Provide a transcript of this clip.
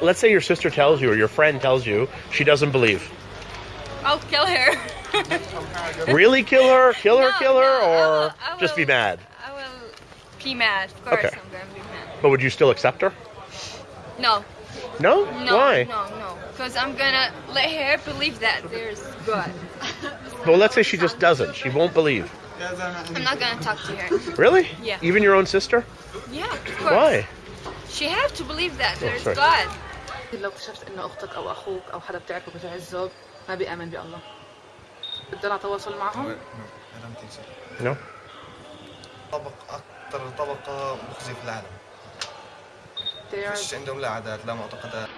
let's say your sister tells you or your friend tells you she doesn't believe. I'll kill her. Really kill her, kill her, No, kill her, no, I or will- I just be mad? I will be mad. Of course, Okay. I'm gonna be mad. But would you still accept her? No, No? no, Why? no, no. Because I'm gonna let her believe that there's God. Well, let's say she just doesn't. She won't believe. I'm not gonna talk to her. Really? Yeah. Even your own sister? Yeah, of course. Why? She have to believe that oh, there's sorry. God. لو اكتشفت ان أختك أو أخوك أو حدا بتعرفه الزوج ما بيأمن بالله. بدنا تواصل معهم؟ I don't think so. No? طبق أكثر طبقة مخزية في العالم. They are فيش عندهم لا عادات لا معتقدات.